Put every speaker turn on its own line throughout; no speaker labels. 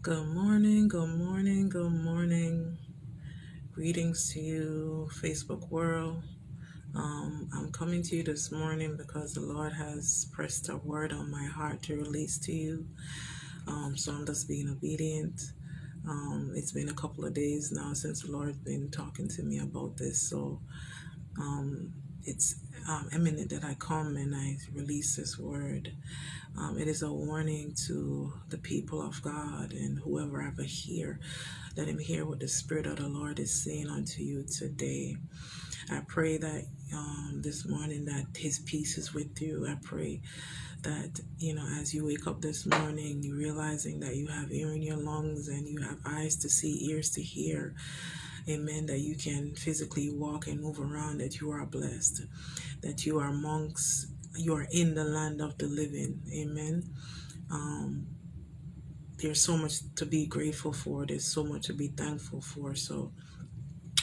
Good morning, good morning, good morning. Greetings to you, Facebook world. Um, I'm coming to you this morning because the Lord has pressed a word on my heart to release to you. Um, so I'm just being obedient. Um, it's been a couple of days now since the Lord's been talking to me about this. So um, it's um, eminent that I come and I release this word. Um, it is a warning to the people of God and whoever ever hear. Let him hear what the Spirit of the Lord is saying unto you today. I pray that um, this morning that His peace is with you. I pray that you know as you wake up this morning, you realizing that you have air in your lungs and you have eyes to see, ears to hear. Amen. That you can physically walk and move around. That you are blessed. That you are monks. You are in the land of the living. Amen. Um, there's so much to be grateful for. There's so much to be thankful for. So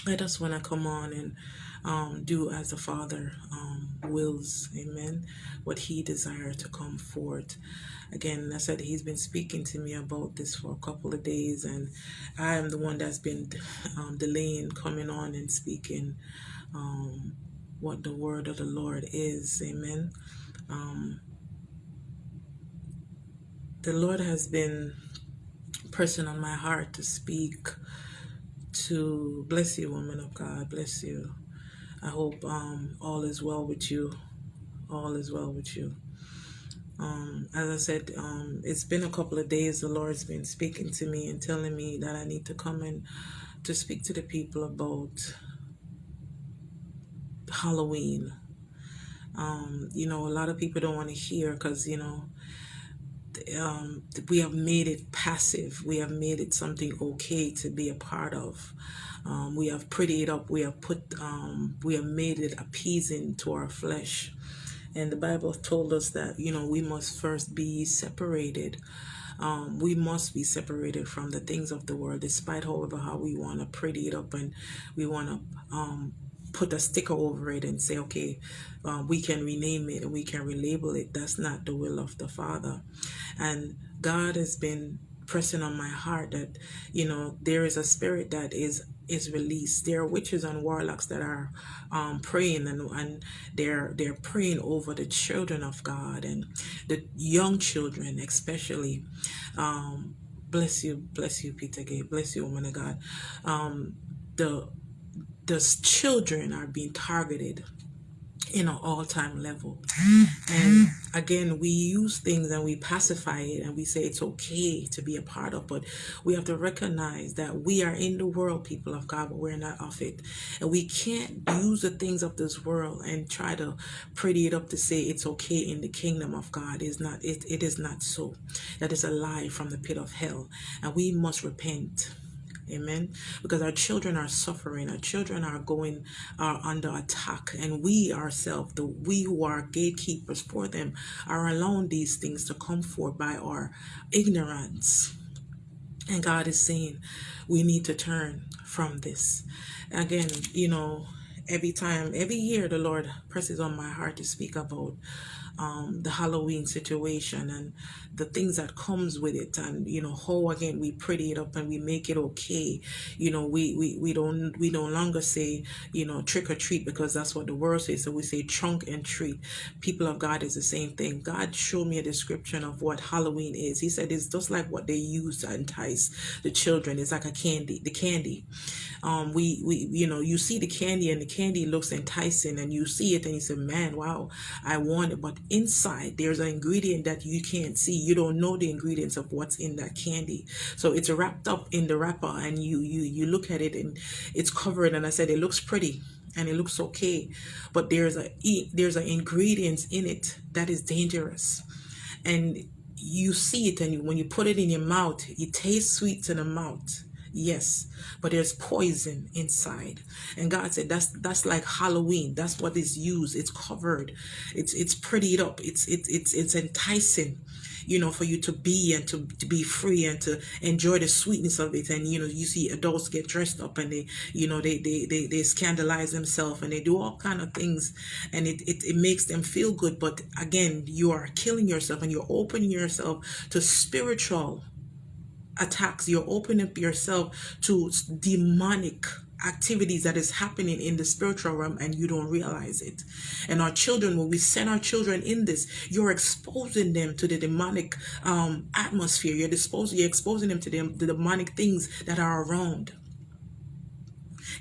I just want to come on and um, do as the Father um, wills, amen, what He desires to come forth. Again, I said He's been speaking to me about this for a couple of days, and I am the one that's been um, delaying coming on and speaking um, what the word of the Lord is, amen. Um, the Lord has been pressing on my heart to speak to bless you, woman of God, bless you. I hope um, all is well with you. All is well with you. Um, as I said, um, it's been a couple of days. The Lord's been speaking to me and telling me that I need to come in to speak to the people about Halloween. Um, you know, a lot of people don't want to hear because, you know, um, we have made it passive. We have made it something okay to be a part of. Um, we have prettied it up. We have put, um, we have made it appeasing to our flesh. And the Bible told us that, you know, we must first be separated. Um, we must be separated from the things of the world, despite, however, how we want to pretty it up and we want to um, put a sticker over it and say, okay, uh, we can rename it and we can relabel it. That's not the will of the Father. And God has been pressing on my heart that, you know, there is a spirit that is is released. There are witches and warlocks that are um, praying and, and they're they're praying over the children of God and the young children especially. Um, bless you, bless you, Peter Gay, bless you, woman of God. Um, the the children are being targeted in an all-time level. And mm-hmm. again we use things and we pacify it and we say it's okay to be a part of but we have to recognize that we are in the world people of god but we're not of it. And we can't use the things of this world and try to pretty it up to say it's okay in the kingdom of god. Is not it, it is not so. That is a lie from the pit of hell. And we must repent Amen. Because our children are suffering, our children are going are under attack, and we ourselves, the we who are gatekeepers for them, are allowing these things to come forth by our ignorance. And God is saying we need to turn from this. Again, you know, every time, every year, the Lord presses on my heart to speak about um, the Halloween situation and the things that comes with it. And you know how again we pretty it up and we make it okay. You know we we, we don't we no longer say you know trick or treat because that's what the world says. So we say trunk and treat. People of God is the same thing. God showed me a description of what Halloween is. He said it's just like what they use to entice the children. It's like a candy the candy. Um we we you know you see the candy and the candy looks enticing and you see it and you say man wow I want it. But inside there's an ingredient that you can't see. You don't know the ingredients of what's in that candy. So it's wrapped up in the wrapper and you you you look at it and it's covered. And i said it looks pretty and it looks okay but there's a there's an ingredients in it that is dangerous. And you see it and when you put it in your mouth it tastes sweet to the mouth Yes, but there's poison inside. And God said that's that's like Halloween. That's what is used. It's covered. It's it's prettied up. It's it's it's it's enticing, you know, for you to be and to, to be free and to enjoy the sweetness of it. And you know, you see adults get dressed up and they, you know, they they they, they scandalize themselves and they do all kind of things and it, it, it makes them feel good. But again, you are killing yourself and you're opening yourself to spiritual attacks you're opening up yourself to demonic activities that is happening in the spiritual realm and you don't realize it and our children when we send our children in this you're exposing them to the demonic um, atmosphere you're disposing you're exposing them to them the demonic things that are around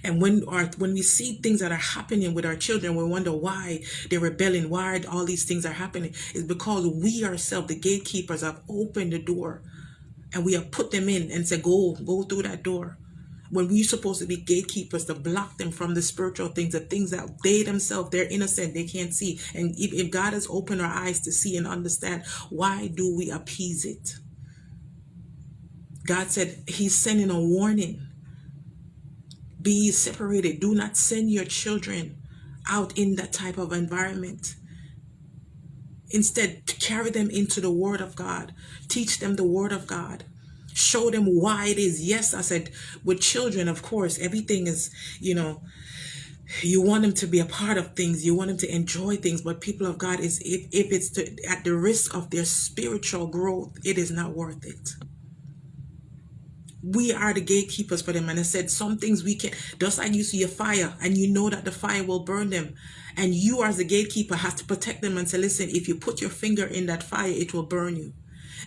and when our when we see things that are happening with our children, we wonder why they're rebelling, why all these things are happening. Is because we ourselves, the gatekeepers, have opened the door and we have put them in and said, Go, go through that door. When we're supposed to be gatekeepers to block them from the spiritual things, the things that they themselves, they're innocent, they can't see. And if, if God has opened our eyes to see and understand, why do we appease it? God said He's sending a warning be separated. Do not send your children out in that type of environment. Instead, to carry them into the Word of God. Teach them the Word of God. Show them why it is. Yes, I said, with children, of course, everything is, you know, you want them to be a part of things. You want them to enjoy things. But people of God, is if, if it's to, at the risk of their spiritual growth, it is not worth it we are the gatekeepers for them. And I said, some things we can, just like you see a fire and you know that the fire will burn them. And you as the gatekeeper has to protect them and say, listen, if you put your finger in that fire, it will burn you.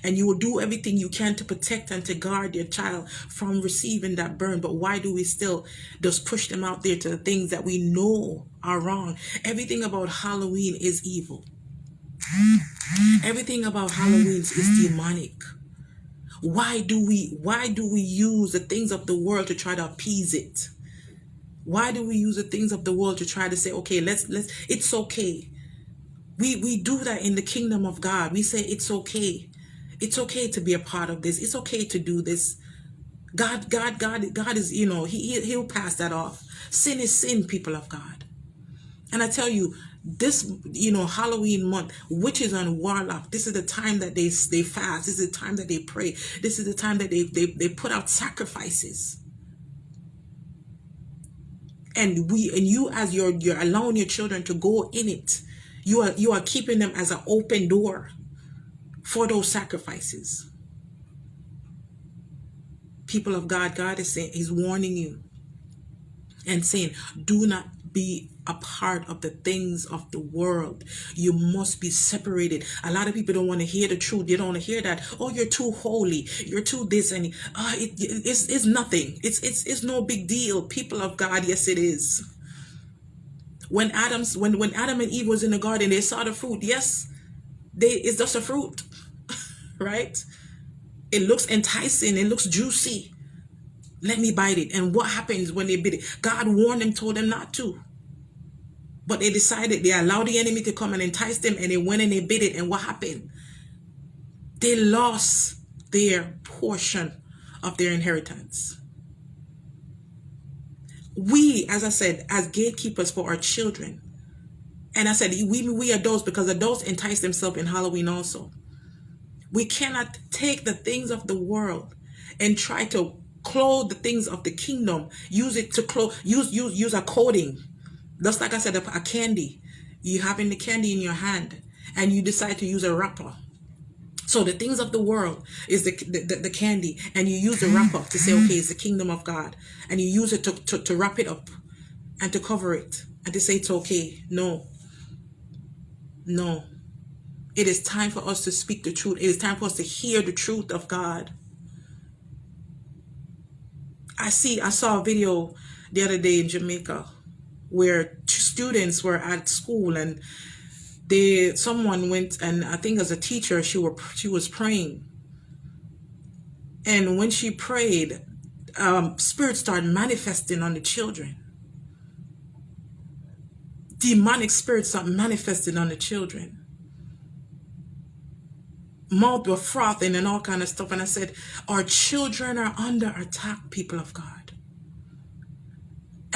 And you will do everything you can to protect and to guard your child from receiving that burn. But why do we still just push them out there to the things that we know are wrong? Everything about Halloween is evil. Everything about Halloween is demonic. Why do we why do we use the things of the world to try to appease it? Why do we use the things of the world to try to say, okay, let's let's it's okay. We we do that in the kingdom of God. We say it's okay. It's okay to be a part of this. It's okay to do this. God, God, God, God is, you know, he, he'll pass that off. Sin is sin, people of God. And I tell you, this you know halloween month witches and warlock this is the time that they they fast this is the time that they pray this is the time that they they, they put out sacrifices and we and you as you're you're allowing your children to go in it. You are you are keeping them as an open door for those sacrifices. People of god god is saying he's warning you and saying do not be a part of the things of the world. You must be separated. A lot of people don't want to hear the truth. They don't want to hear that. Oh, you're too holy. You're too this and uh, it, it's it's nothing. It's it's it's no big deal. People of God, yes, it is. When Adam's when when Adam and Eve was in the garden, they saw the fruit. Yes, they it's just a fruit, right? It looks enticing. It looks juicy. Let me bite it. And what happens when they bit it? God warned them, told them not to. But they decided they allowed the enemy to come and entice them and they went and they bit it. And what happened? They lost their portion of their inheritance. We, as I said, as gatekeepers for our children, and I said, we, we adults, because adults entice themselves in Halloween also. We cannot take the things of the world and try to clothe the things of the kingdom, use it to clothe, use, use, use a coating just like I said, a, candy. You having the candy in your hand and you decide to use a wrapper. So the things of the world is the, the, the, candy and you use the wrapper to say, okay, it's the kingdom of God. And you use it to, to, to wrap it up and to cover it and to say it's okay. No. No. It is time for us to speak the truth. It is time for us to hear the truth of God. I see, I saw a video the other day in Jamaica where students were at school and they someone went and I think as a teacher she were she was praying. And when she prayed um, spirit started manifesting on the children. Demonic spirits started manifesting on the children. Mouth were frothing and all kind of stuff. And I said our children are under attack people of God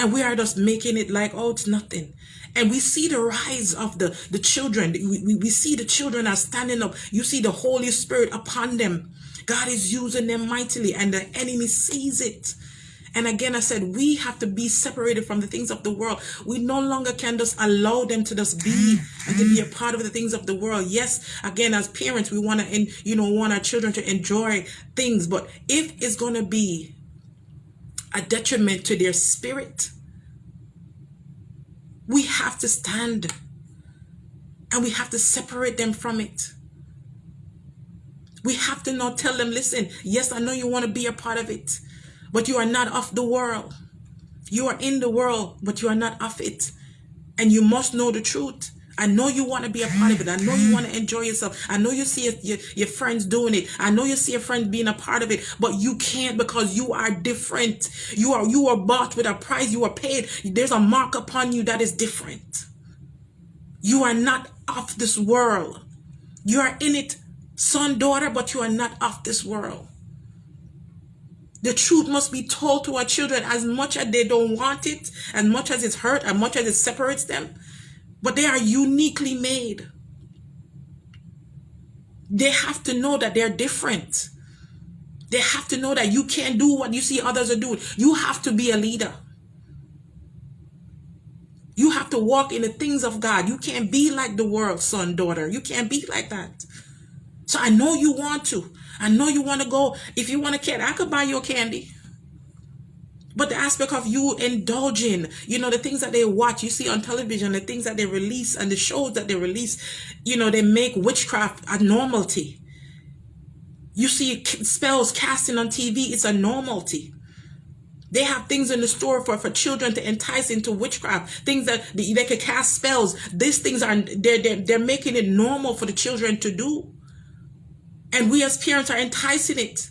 and we are just making it like oh it's nothing and we see the rise of the the children we, we, we see the children are standing up you see the holy spirit upon them god is using them mightily and the enemy sees it And again, I said, we have to be separated from the things of the world. We no longer can just allow them to just be and to be a part of the things of the world. Yes, again, as parents, we want to, you know, want our children to enjoy things. But if it's going to be a detriment to their spirit, we have to stand and we have to separate them from it. We have to not tell them, listen, yes, I know you want to be a part of it, but you are not of the world. You are in the world, but you are not of it. And you must know the truth. I know you want to be a part of it. I know you want to enjoy yourself. I know you see your, your friends doing it. I know you see your friends being a part of it, but you can't because you are different. You are you are bought with a price. You are paid. There's a mark upon you that is different. You are not of this world. You are in it, son, daughter, but you are not of this world. The truth must be told to our children as much as they don't want it, as much as it's hurt, as much as it separates them. But they are uniquely made. They have to know that they're different. They have to know that you can't do what you see others are doing. You have to be a leader. You have to walk in the things of God. You can't be like the world, son, daughter. You can't be like that. So I know you want to. I know you want to go. If you want a candy, I could buy you a candy. But the aspect of you indulging, you know, the things that they watch, you see on television, the things that they release and the shows that they release, you know, they make witchcraft a normality. You see spells casting on TV, it's a normality. They have things in the store for, for children to entice into witchcraft, things that they, they could cast spells. These things are, they're, they're, they're making it normal for the children to do. And we as parents are enticing it.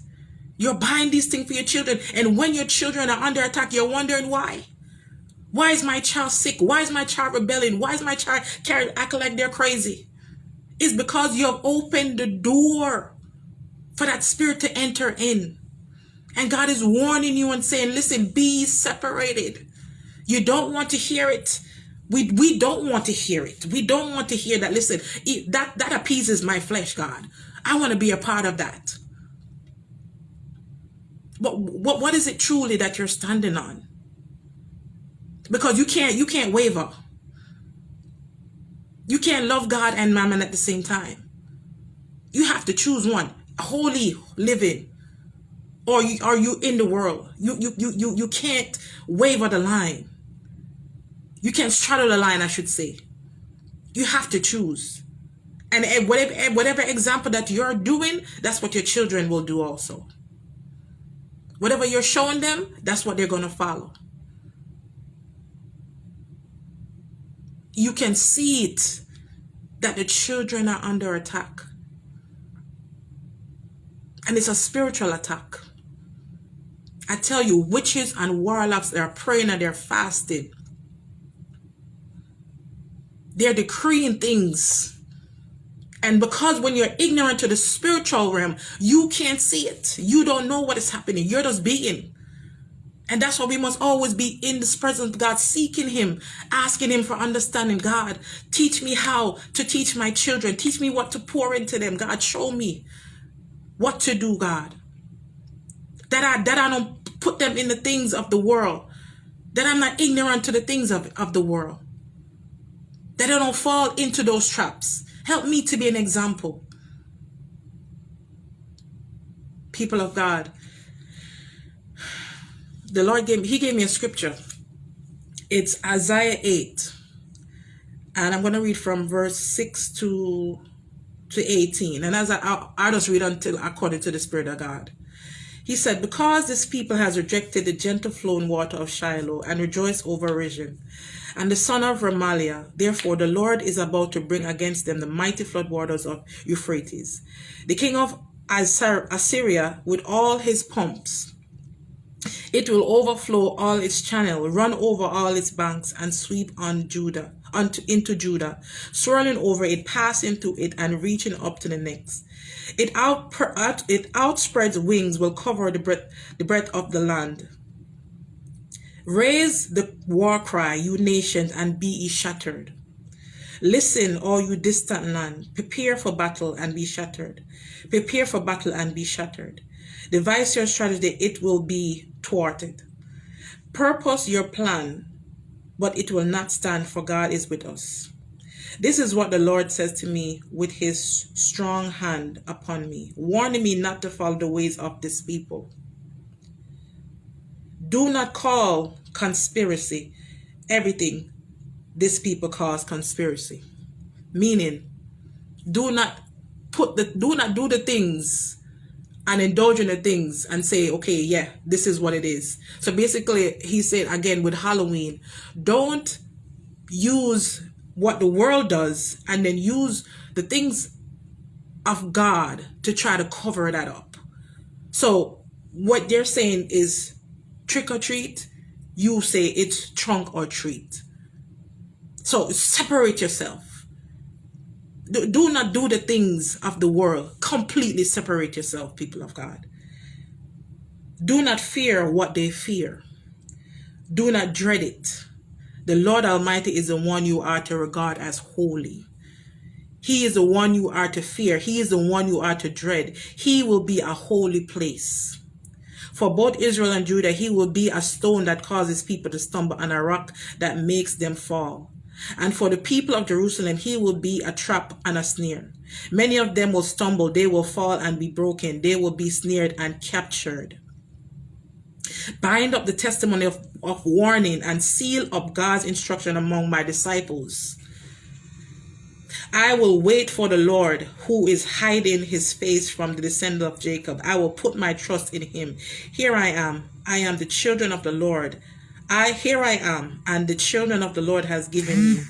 You're buying these things for your children. And when your children are under attack, you're wondering why. Why is my child sick? Why is my child rebelling? Why is my child acting like they're crazy? It's because you have opened the door for that spirit to enter in. And God is warning you and saying, listen, be separated. You don't want to hear it. We, we don't want to hear it. We don't want to hear that. Listen, that, that appeases my flesh, God. I want to be a part of that. But what, what is it truly that you're standing on? Because you can't, you can't waver. You can't love God and mammon at the same time. You have to choose one. Holy living. Or you, are you in the world? You, you, you, you, you can't waver the line. You can't straddle the line, I should say. You have to choose. And whatever, whatever example that you're doing, that's what your children will do also. Whatever you're showing them, that's what they're going to follow. You can see it that the children are under attack. And it's a spiritual attack. I tell you, witches and warlocks, they're praying and they're fasting. They're decreeing things and because when you're ignorant to the spiritual realm, you can't see it. You don't know what is happening. You're just being. And that's why we must always be in this presence of God, seeking Him, asking Him for understanding. God, teach me how to teach my children. Teach me what to pour into them. God, show me what to do, God. That I, that I don't put them in the things of the world. That I'm not ignorant to the things of, of the world. That I don't fall into those traps Help me to be an example. People of God. The Lord gave he gave me a scripture. It's Isaiah 8. And I'm going to read from verse 6 to to 18. And as I, I'll, I'll just read until according to the Spirit of God. He said, Because this people has rejected the gentle flowing water of Shiloh and rejoiced over Rezin, and the son of Remaliah. Therefore, the Lord is about to bring against them the mighty flood waters of Euphrates. The king of Assyria with all his pumps. It will overflow all its channel, run over all its banks, and sweep on Judah, onto, into Judah, swirling over it, passing through it, and reaching up to the next. It out, it outspreads wings, will cover the breadth, the breadth of the land. Raise the war cry, you nations, and be ye shattered. Listen, all you distant land, prepare for battle and be shattered. Prepare for battle and be shattered. Devise your strategy, it will be thwarted. Purpose your plan, but it will not stand, for God is with us. This is what the Lord says to me with his strong hand upon me, warning me not to follow the ways of this people. Do not call conspiracy everything this people calls conspiracy. Meaning, do not put the do not do the things and indulge in the things and say, okay, yeah, this is what it is. So basically, he said again with Halloween, don't use what the world does and then use the things of God to try to cover that up. So what they're saying is trick or treat, you say it's trunk or treat. So separate yourself. Do not do the things of the world. Completely separate yourself, people of God. Do not fear what they fear. Do not dread it. The Lord Almighty is the one you are to regard as holy. He is the one you are to fear. He is the one you are to dread. He will be a holy place. For both Israel and Judah, he will be a stone that causes people to stumble and a rock that makes them fall. And for the people of Jerusalem, he will be a trap and a snare. Many of them will stumble, they will fall and be broken, they will be snared and captured. Bind up the testimony of, of warning and seal up God's instruction among my disciples. I will wait for the Lord who is hiding his face from the descendant of Jacob. I will put my trust in him. Here I am. I am the children of the Lord. I here I am, and the children of the Lord has given me.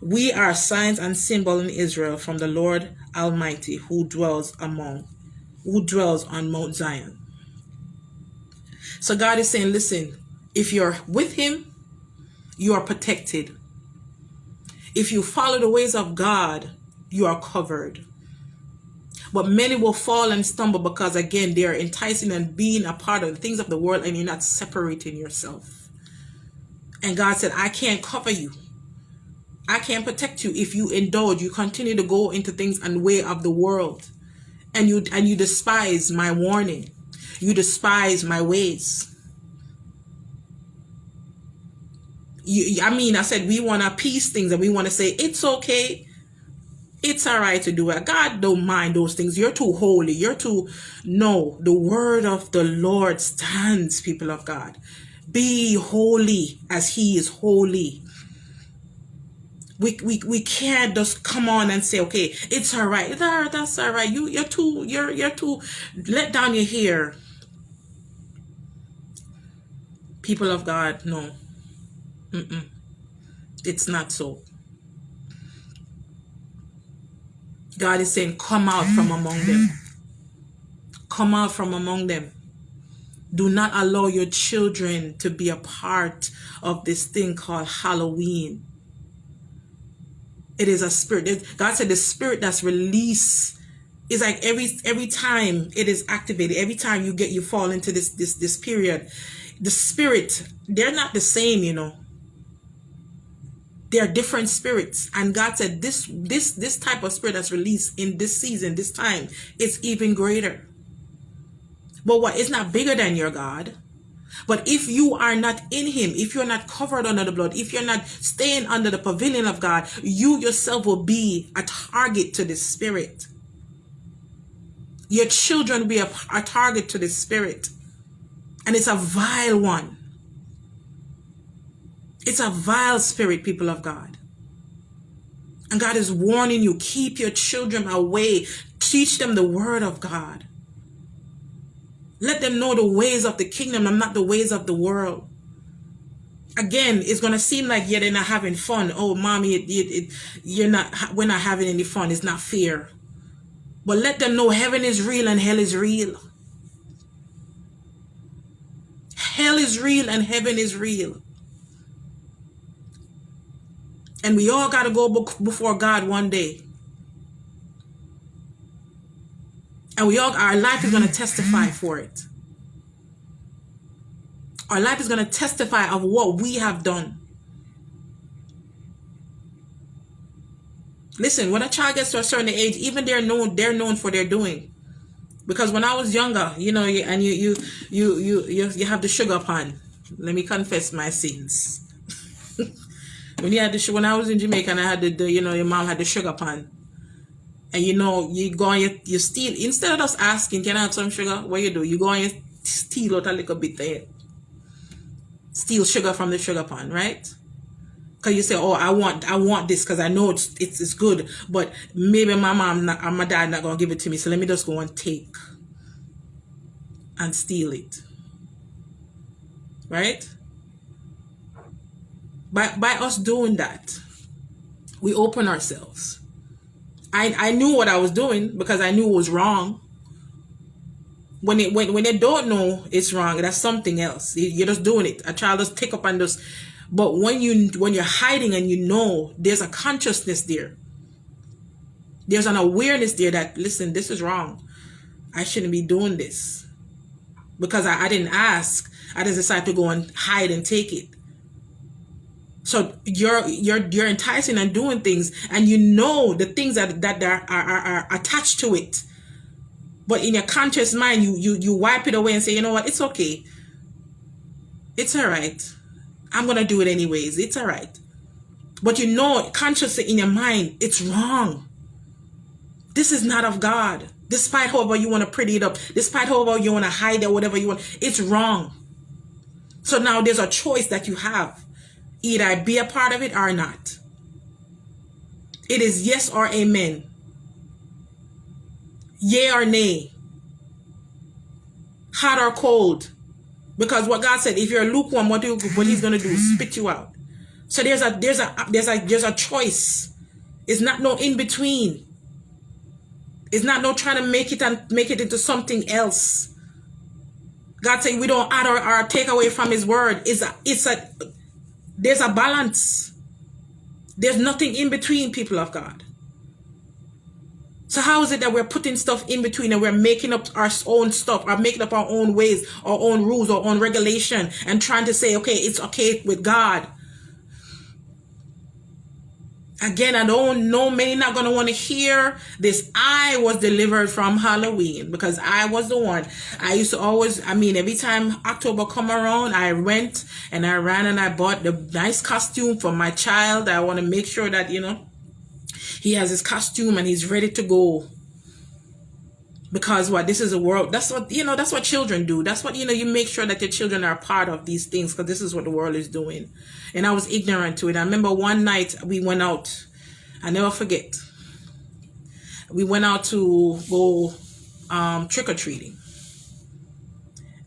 We are signs and symbol in Israel from the Lord Almighty who dwells among, who dwells on Mount Zion. So God is saying, listen, if you're with him, you are protected. If you follow the ways of God, you are covered. But many will fall and stumble because, again, they are enticing and being a part of the things of the world and you're not separating yourself. And God said, I can't cover you. I can't protect you if you indulge. You continue to go into things and way of the world. And you and you despise my warning. You despise my ways. You, I mean, I said we want to appease things and we want to say it's okay. It's all right to do it. God don't mind those things. You're too holy. You're too. No, the word of the Lord stands, people of God. Be holy as he is holy. We, we, we can't just come on and say, okay, it's all right. That's all right. You, you're too, you're, you're too, let down your hair. People of God, no. Mm -mm. It's not so. God is saying, come out from among them. Come out from among them. Do not allow your children to be a part of this thing called Halloween. It is a spirit. God said the spirit that's released is like every every time it is activated, every time you get you fall into this this this period, the spirit, they're not the same, you know. They're different spirits. And God said this this this type of spirit that's released in this season, this time, is even greater. But what is not bigger than your God? But if you are not in him, if you're not covered under the blood, if you're not staying under the pavilion of God, you yourself will be a target to the spirit. Your children will be a, a target to the spirit. And it's a vile one. It's a vile spirit, people of God. And God is warning you, keep your children away. Teach them the word of God. Let them know the ways of the kingdom and not the ways of the world. Again, it's going to seem like, yeah, they're not having fun. Oh, mommy, it, it, it, you're not, we're not having any fun. It's not fair. But let them know heaven is real and hell is real. Hell is real and heaven is real. And we all got to go before God one day. And we all, our life is going to testify for it. Our life is going to testify of what we have done. Listen, when a child gets to a certain age, even they're known, they're known for their doing. Because when I was younger, you know, and you, you, you, you, you, you have the sugar pan. Let me confess my sins. when you had the when I was in Jamaica and I had the, the you know your mom had the sugar pan, and you know you go and you, you steal instead of just asking can I have some sugar what you do you go and you steal out a little bit there steal sugar from the sugar pan right because you say oh I want I want this because I know it's, it's it's good but maybe my mom not, and my dad not gonna give it to me so let me just go and take and steal it right by by us doing that we open ourselves I, I knew what I was doing because I knew it was wrong. When it when when they don't know it's wrong, that's something else. You're just doing it. A child just take up on this. But when you when you're hiding and you know there's a consciousness there. There's an awareness there that listen, this is wrong. I shouldn't be doing this. Because I, I didn't ask. I just decided to go and hide and take it. So you're you're you're enticing and doing things, and you know the things that that are are, are attached to it. But in your conscious mind, you you you wipe it away and say, you know what, it's okay. It's all right. I'm gonna do it anyways. It's all right. But you know consciously in your mind, it's wrong. This is not of God. Despite however you want to pretty it up, despite however you want to hide it, whatever you want, it's wrong. So now there's a choice that you have either be a part of it or not. It is yes or amen. Yea or nay. Hot or cold. Because what God said, if you're lukewarm, what, what he's going to do? Spit you out. So there's a there's a there's a there's a choice. It's not no in between. It's not no trying to make it and make it into something else. God said we don't add or, or take away from his word. It's a it's a there's a balance. There's nothing in between people of God. So how is it that we're putting stuff in between and we're making up our own stuff or making up our own ways, our own rules, our own regulation and trying to say, okay, it's okay with God. Again, I don't know, many not going to want to hear this. I was delivered from Halloween because I was the one. I used to always, I mean, every time October come around, I went and I ran and I bought the nice costume for my child. I want to make sure that, you know, he has his costume and he's ready to go. Because what? This is a world that's what you know that's what children do. That's what you know you make sure that your children are part of these things because this is what the world is doing. And i was ignorant to it. I remember one night we went out i never forget. We went out to go um, trick-or-treating.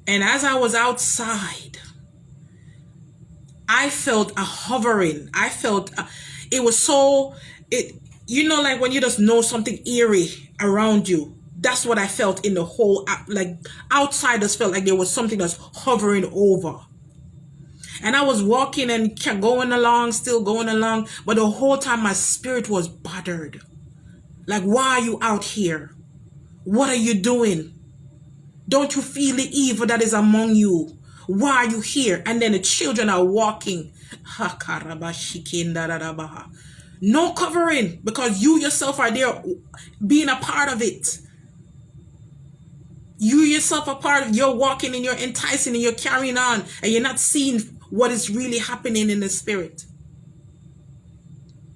And as i was outside i felt a hovering. I felt a, it was so it you know like when you just know something eerie around you that's what I felt in the whole, uh, like outsiders felt like there was something that's hovering over. And I was walking and kept going along, still going along, but the whole time my spirit was bothered. Like, why are you out here? What are you doing? Don't you feel the evil that is among you? Why are you here? And then the children are walking. No covering because you yourself are there being a part of it. You yourself are part of you're walking and you're enticing and you're carrying on and you're not seeing what is really happening in the spirit.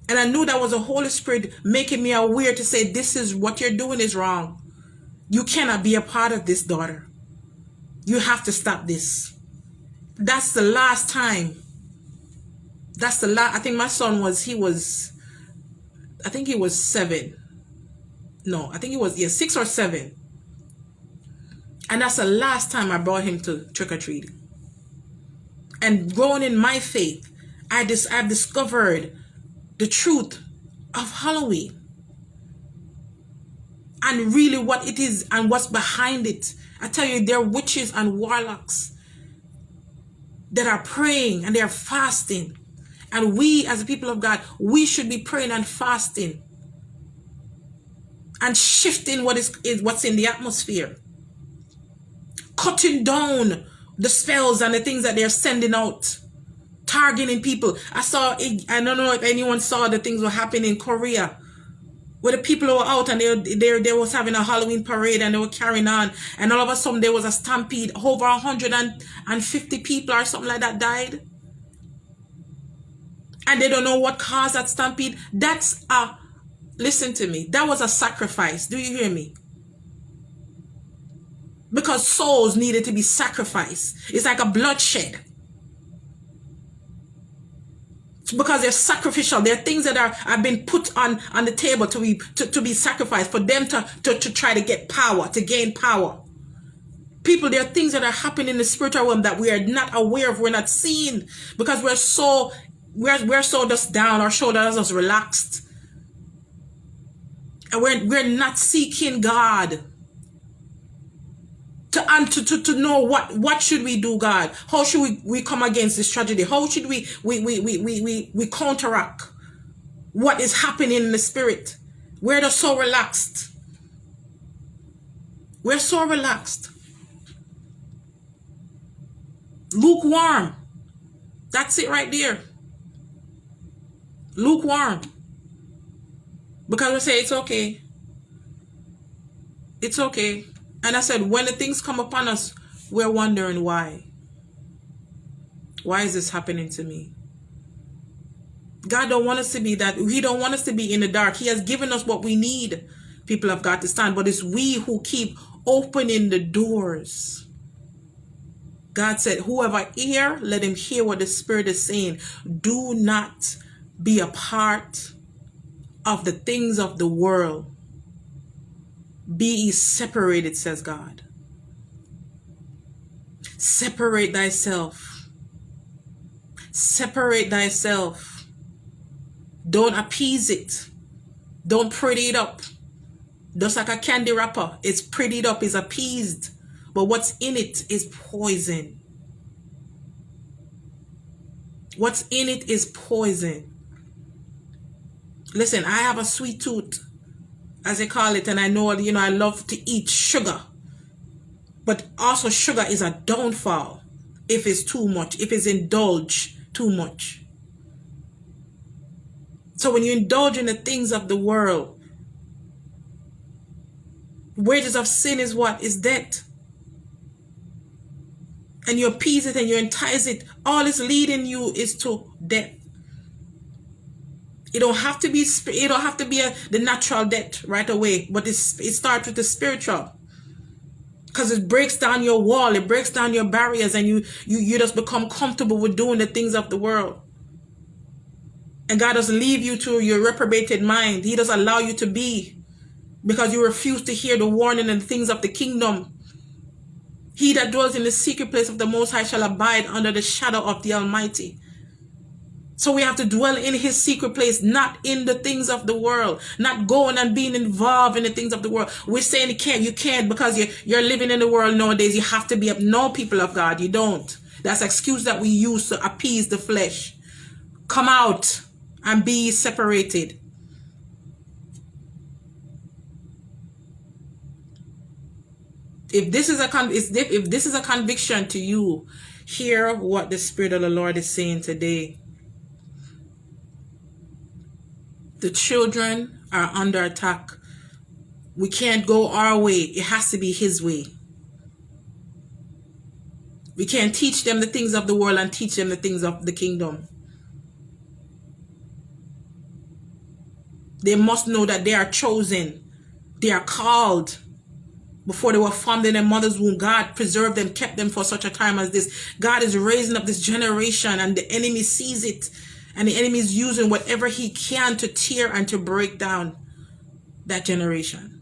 And i knew that was the holy spirit making me aware to say this is what you're doing is wrong. You cannot be a part of this daughter. You have to stop this. That's the last time. That's the last i think my son was he was i think he was seven no i think he was yeah six or seven and that's the last time I brought him to trick or treating. And growing in my faith, I dis- I've discovered the truth of Halloween and really what it is and what's behind it. I tell you, there are witches and warlocks that are praying and they're fasting. And we, as the people of God, we should be praying and fasting and shifting what is, is what's in the atmosphere. Cutting down the spells and the things that they're sending out. Targeting people. I saw i don't know if anyone saw the things were happening in korea where the people were out and they, they, they was having a Halloween parade and they were carrying on. And all of a sudden there was a stampede. Over 150 people or something like that died and they don't know what caused that stampede. That's a listen to me that was a sacrifice. Do you hear me? Because souls needed to be sacrificed. It's like a bloodshed. Because they're sacrificial. There are things that are have been put on on the table to be to, to be sacrificed for them to, to to try to get power, to gain power. People, there are things that are happening in the spiritual realm that we are not aware of, we're not seeing. Because we're so we're we're so just down, our shoulders just relaxed. And we're we're not seeking God to, and to, to, to know what, what should we do, God? How should we, we come against this tragedy? How should we, we, we, we, we, we, we counteract what is happening in the spirit? We're just so relaxed. We're so relaxed. Lukewarm. That's it right there. Lukewarm. Because we say it's okay. It's okay. And I said, when the things come upon us, we're wondering why. Why is this happening to me? God don't want us to be that. He don't want us to be in the dark. He has given us what we need. People have got to stand. But it's we who keep opening the doors. God said, whoever hear, let him hear what the Spirit is saying. Do not be a part of the things of the world. Be ye separated, says God. Separate thyself. Separate thyself. Don't appease it. Don't pretty it up. Just like a candy wrapper. It's prettied up, it's appeased. But what's in it is poison. What's in it is poison. Listen, I have a sweet tooth as they call it, and I know, you know, I love to eat sugar. But also sugar is a downfall if it's too much, if it's indulged too much. So when you indulge in the things of the world, wages of sin is what? Is death. And you appease it and you entice it. All it's leading you is to death. It don't have to be it don't have to be a, the natural debt right away, but it's, it starts with the spiritual. Because it breaks down your wall, it breaks down your barriers, and you you you just become comfortable with doing the things of the world. And God doesn't leave you to your reprobated mind. He doesn't allow you to be because you refuse to hear the warning and things of the kingdom. He that dwells in the secret place of the Most High shall abide under the shadow of the Almighty. So we have to dwell in his secret place, not in the things of the world, not going and being involved in the things of the world. We're saying you can't, you can't because you're, you're living in the world nowadays. You have to be up. No people of God, you don't. That's excuse that we use to appease the flesh. Come out and be separated. If this is a con if this is a conviction to you, hear what the Spirit of the Lord is saying today. The children are under attack. We can't go our way. It has to be his way. We can't teach them the things of the world and teach them the things of the kingdom. They must know that they are chosen. They are called. Before they were formed in their mother's womb, God preserved them, kept them for such a time as this. God is raising up this generation and the enemy sees it and the enemy is using whatever he can to tear and to break down that generation.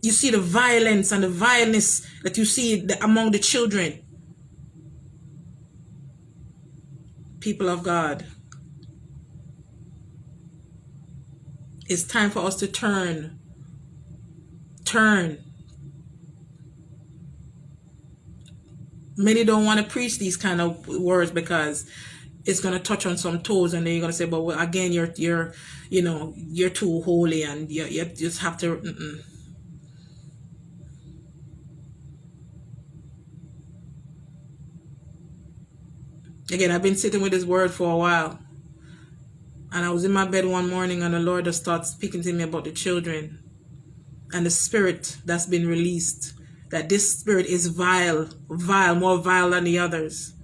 You see the violence and the violence that you see among the children. People of God. It's time for us to turn. Turn many don't want to preach these kind of words because it's going to touch on some toes and then you're going to say but well, again you're you're you know you're too holy and you, you just have to mm -mm. again i've been sitting with this word for a while And I was in my bed one morning and the Lord just started speaking to me about the children and the spirit that's been released. That this spirit is vile, vile, more vile than the others.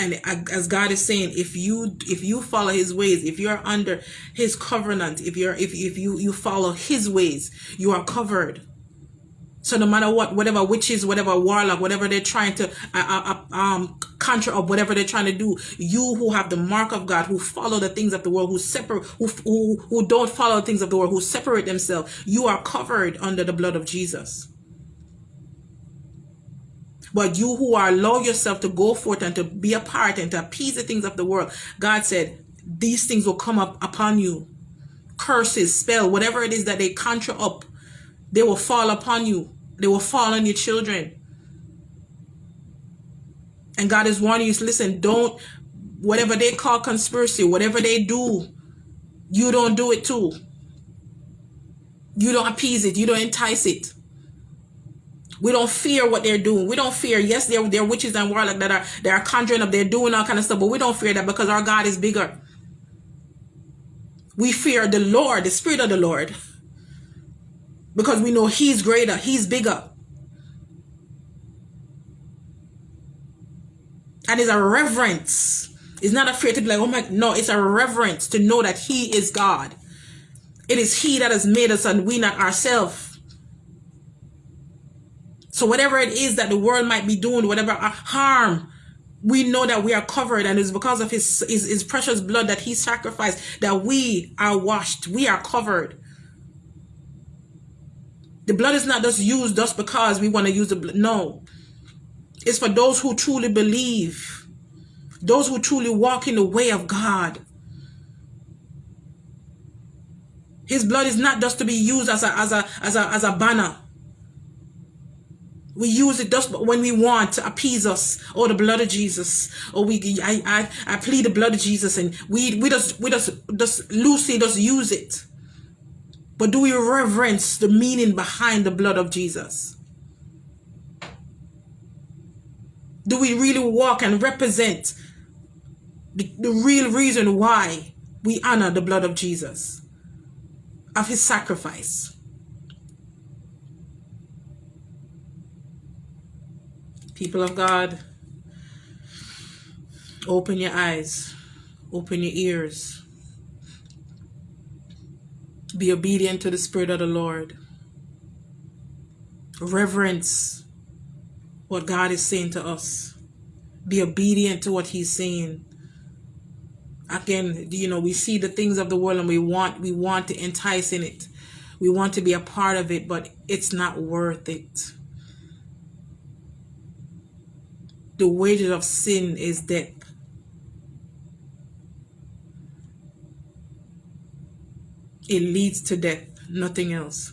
and as god is saying if you if you follow his ways if you're under his covenant if you're if, if you you follow his ways you are covered so no matter what whatever witches whatever warlock whatever they're trying to uh, uh, uh, um conjure up whatever they're trying to do you who have the mark of god who follow the things of the world who separate who, who, who don't follow the things of the world who separate themselves you are covered under the blood of jesus but you who are allow yourself to go forth and to be a part and to appease the things of the world, God said, these things will come up upon you. Curses, spell, whatever it is that they conjure up, they will fall upon you. They will fall on your children. And God is warning you, listen, don't, whatever they call conspiracy, whatever they do, you don't do it too. You don't appease it. You don't entice it. We don't fear what they're doing. We don't fear. Yes, they're, they're witches and warlock that are they are conjuring up. They're doing all kind of stuff, but we don't fear that because our God is bigger. We fear the Lord, the Spirit of the Lord, because we know He's greater. He's bigger. And it's a reverence. It's not afraid to be like, oh my, no, it's a reverence to know that He is God. It is He that has made us and we not ourselves. So whatever it is that the world might be doing, whatever harm, we know that we are covered and it's because of his, his, his precious blood that he sacrificed that we are washed. We are covered. The blood is not just used just because we want to use the blood. No. It's for those who truly believe. Those who truly walk in the way of God. His blood is not just to be used as a, as a, as a, as a banner. We use it just when we want to appease us. or oh, the blood of Jesus. Or oh, we, I, I, I plead the blood of Jesus, and we, we just, we just, just loosely just use it. But do we reverence the meaning behind the blood of Jesus? Do we really walk and represent the, the real reason why we honor the blood of Jesus, of his sacrifice? People of God, open your eyes, open your ears. Be obedient to the Spirit of the Lord. Reverence what God is saying to us. Be obedient to what He's saying. Again, you know, we see the things of the world and we want we want to entice in it. We want to be a part of it, but it's not worth it. the wages of sin is death. It leads to death, nothing else.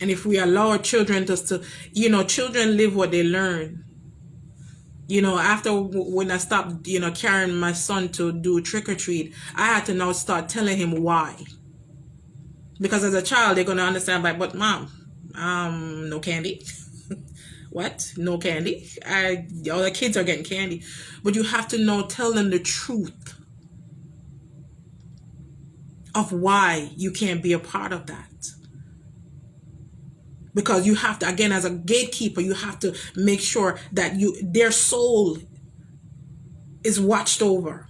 And if we allow our children just to, you know, children live what they learn. You know, after when I stopped, you know, carrying my son to do trick or treat, I had to now start telling him why. Because as a child, they're going to understand, like, but mom, um, no candy. what? No candy? I, all the kids are getting candy. But you have to know, tell them the truth of why you can't be a part of that. Because you have to, again, as a gatekeeper, you have to make sure that you their soul is watched over.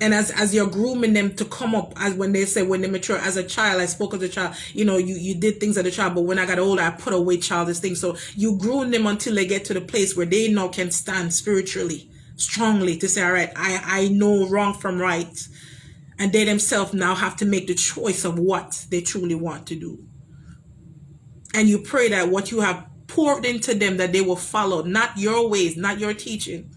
And as as you're grooming them to come up as when they say when they mature as a child i spoke as a child you know you you did things as a child but when i got older i put away childish things. So you groom them until they get to the place where they now can stand spiritually strongly to say all right i i know wrong from right and they themselves now have to make the choice of what they truly want to do and you pray that what you have poured into them that they will follow not your ways not your teaching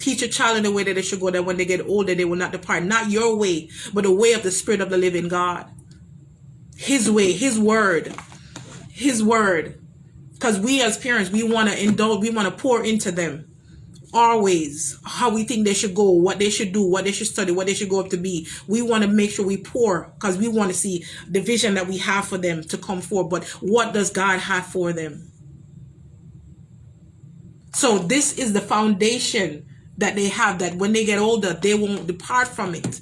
Teach a child in the way that they should go, that when they get older, they will not depart. Not your way, but the way of the Spirit of the living God. His way, His word, His word. Because we as parents, we want to indulge, we want to pour into them our ways, how we think they should go, what they should do, what they should study, what they should go up to be. We want to make sure we pour because we want to see the vision that we have for them to come forward. But what does God have for them? So this is the foundation that they have that when they get older, they won't depart from it.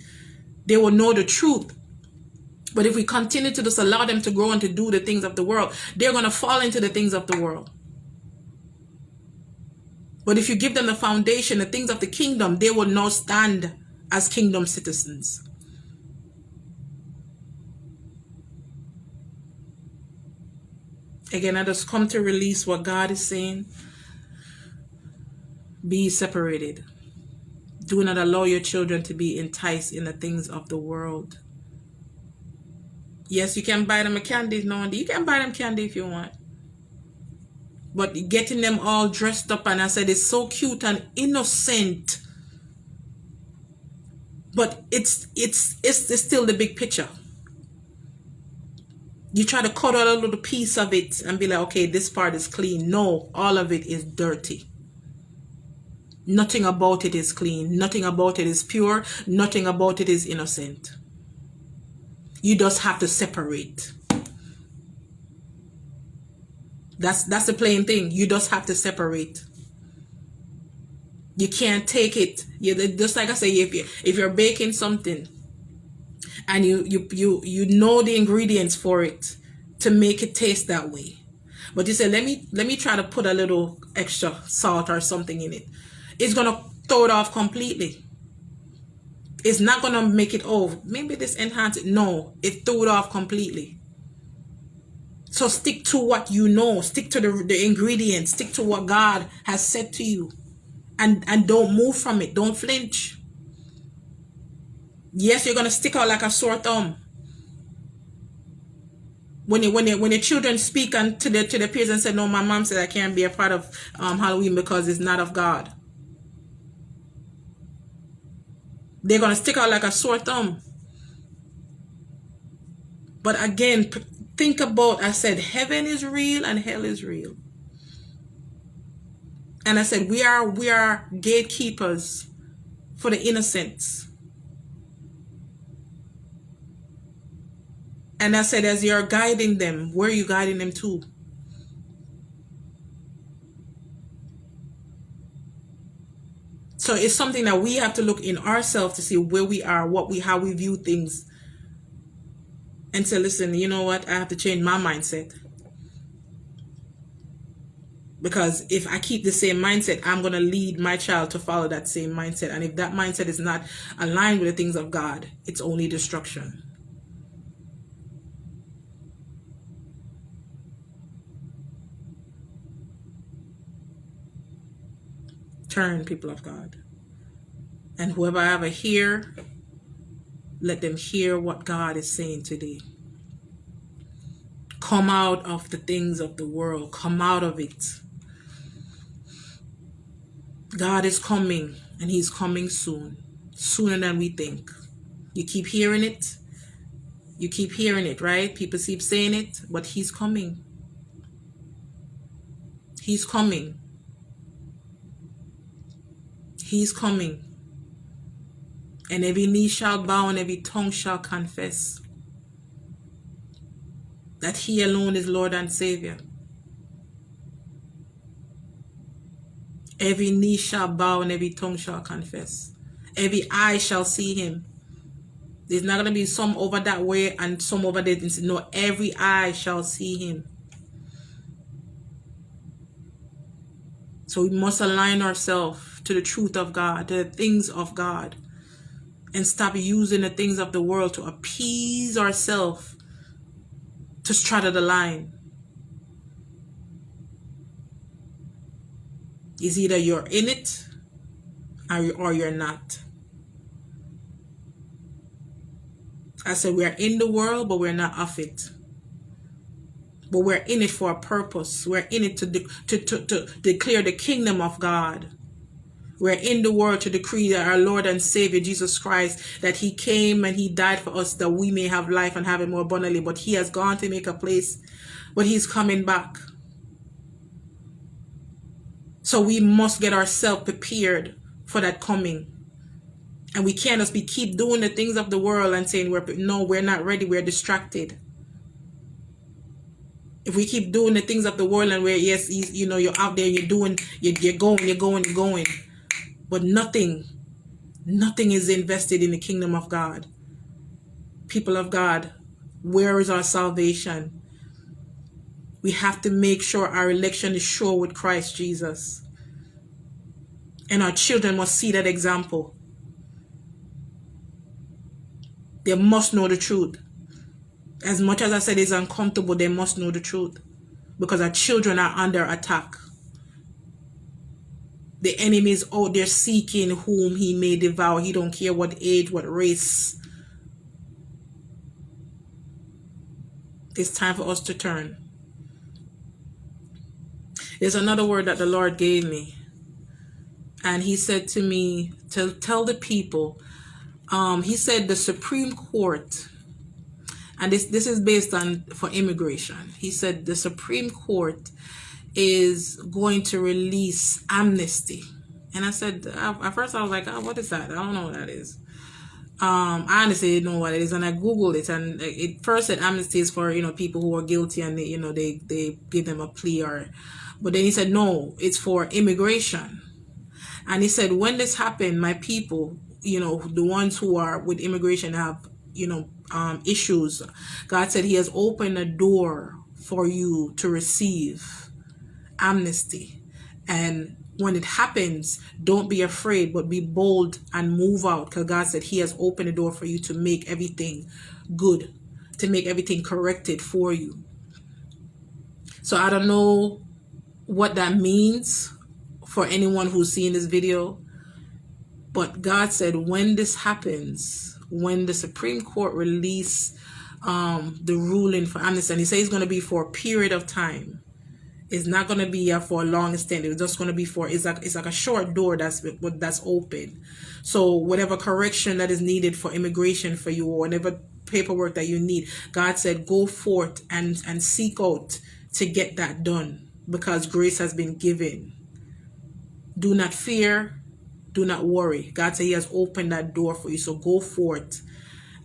They will know the truth. But if we continue to just allow them to grow and to do the things of the world, they're going to fall into the things of the world. But if you give them the foundation, the things of the kingdom, they will not stand as kingdom citizens. Again, I just come to release what God is saying. Be separated. Do not allow your children to be enticed in the things of the world. Yes, you can buy them a candy. No, you can buy them candy if you want. But getting them all dressed up and I said it's so cute and innocent. But it's it's it's, it's still the big picture. You try to cut out a little piece of it and be like, okay, this part is clean. No, all of it is dirty. Nothing about it is clean. Nothing about it is pure. Nothing about it is innocent. You just have to separate. That's that's the plain thing. You just have to separate. You can't take it. You just like I say, if you if you're baking something and you you you you know the ingredients for it to make it taste that way, but you say let me let me try to put a little extra salt or something in it, it's gonna throw it off completely. It's not gonna make it oh maybe this enhance it. No, it threw it off completely. So stick to what you know. Stick to the, the ingredients. Stick to what God has said to you. And, and don't move from it. Don't flinch. Yes, you're going to stick out like a sore thumb. When you, when you, when your children speak and to the to the peers and say, no, my mom said I can't be a part of um, Halloween because it's not of God. They're going to stick out like a sore thumb. But again, think about, I said, heaven is real and hell is real. And I said, we are, we are gatekeepers for the innocents. And I said, as you're guiding them, where are you guiding them to? So it's something that we have to look in ourselves to see where we are, what we, how we view things, and say, listen, you know what? I have to change my mindset. Because if I keep the same mindset, I'm going to lead my child to follow that same mindset. And if that mindset is not aligned with the things of God, it's only destruction. Turn, people of God. And whoever I ever hear let them hear what God is saying today. Come out of the things of the world. Come out of it. God is coming and he's coming soon. Sooner than we think. You keep hearing it. You keep hearing it, right? People keep saying it, but he's coming. He's coming. He's coming and every knee shall bow and every tongue shall confess that he alone is Lord and Savior. Every knee shall bow and every tongue shall confess. Every eye shall see him. There's not going to be some over that way and some over there. No, every eye shall see him. So we must align ourselves to the truth of God, to the things of God and stop using the things of the world to appease ourselves to straddle the line. Is either you're in it or you're not. I said we're in the world, but we're not of it. But we're in it for a purpose. We're in it to, de to, to, to declare the kingdom of God. We're in the world to decree that our Lord and Savior Jesus Christ, that he came and he died for us that we may have life and have it more abundantly. But he has gone to make a place, but he's coming back. So we must get ourselves prepared for that coming. And we can't just be keep doing the things of the world and saying we're no, we're not ready, we're distracted. If we keep doing the things of the world and where yes, you know, you're out there, you're doing, you're, you're going, you're going, you're going, but nothing, nothing is invested in the kingdom of God. People of God, where is our salvation? We have to make sure our election is sure with Christ Jesus. And our children must see that example. They must know the truth. As much as I said it's uncomfortable, they must know the truth. Because our children are under attack. The enemy is out there seeking whom he may devour. He don't care what age, what race. It's time for us to turn. There's another word that the Lord gave me. And he said to me to tell the people, um, he said the Supreme Court, and this, this is based on for immigration. He said the Supreme Court is going to release amnesty. And I said, at first I was like, oh, what is that? I don't know what that is. Um, I honestly didn't know what it is, and I googled it, and it first said amnesty is for you know people who are guilty, and they you know they they give them a plea, or, but then he said no, it's for immigration, and he said when this happened, my people, you know, the ones who are with immigration have you know um, issues, God said He has opened a door for you to receive amnesty, and when it happens, don't be afraid, but be bold and move out because God said He has opened the door for you to make everything good, to make everything corrected for you. So I don't know what that means for anyone who's seeing this video, but God said when this happens, when the Supreme Court release um, the ruling for amnesty, and He says it's going to be for a period of time it's not gonna be here for a long extent. It's just gonna be for it's like it's like a short door that's that's open. So whatever correction that is needed for immigration for you or whatever paperwork that you need, God said go forth and and seek out to get that done because grace has been given. Do not fear, do not worry. God said He has opened that door for you. So go forth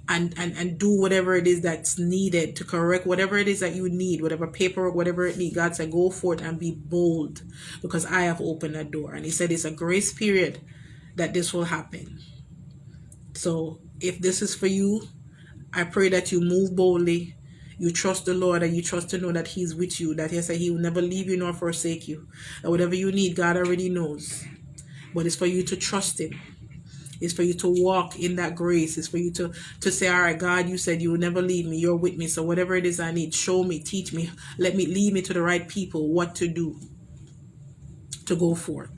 and, and, and do whatever it is that's needed to correct whatever it is that you need, whatever paperwork, whatever it needs. God said, go forth and be bold because I have opened that door. And he said it's a grace period that this will happen. So if this is for you, I pray that you move boldly. You trust the Lord and you trust to know that He's with you, that He said He will never leave you nor forsake you. And whatever you need, God already knows. But it's for you to trust Him is for you to walk in that grace. It's for you to, to say, all right, God, you said you will never leave me. You're with me. So whatever it is I need, show me, teach me, let me lead me to the right people, what to do to go forth.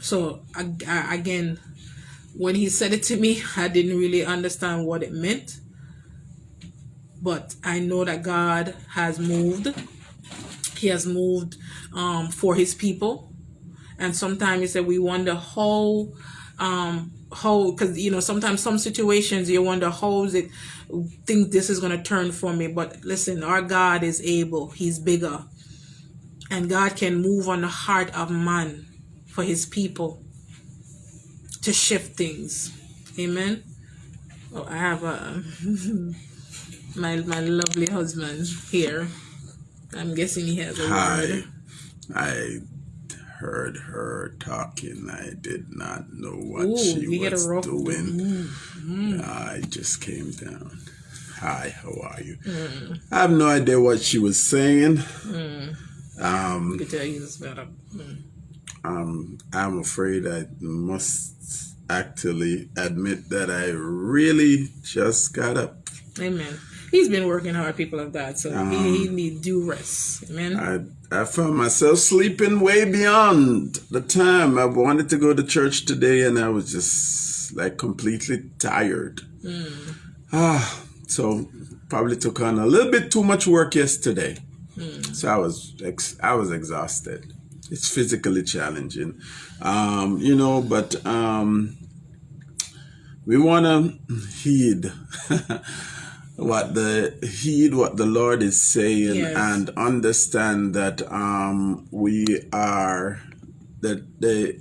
So again, when he said it to me, I didn't really understand what it meant. But I know that God has moved. He has moved um, for his people. And sometimes he said we wonder how um hold because you know sometimes some situations you wonder how is it? Think this is going to turn for me but listen our god is able. He's bigger. And god can move on the heart of man for his people to shift things. Amen? Oh i have a my my lovely husband here. I'm guessing he has a
Hi.
word.
I heard her talking. I did not know what
Ooh,
she
you get a
was
rough
doing.
mm, mm.
I just came down. Hi, how are you? I have no idea what she was saying. Um,
You could tell you this better. Mm.
um, I'm afraid I must actually admit that I really just got up.
Amen. He's been working hard, people of God, so he, he need due rest. Amen.
I, I found myself sleeping way beyond the time I wanted to go to church today, and I was just like completely tired. Ah, so probably took on a little bit too much work yesterday. So I was ex- I was exhausted. It's physically challenging, um, you know, but um, we want to heed what the heed what the Lord is saying
Yes.
and understand that um, we are that the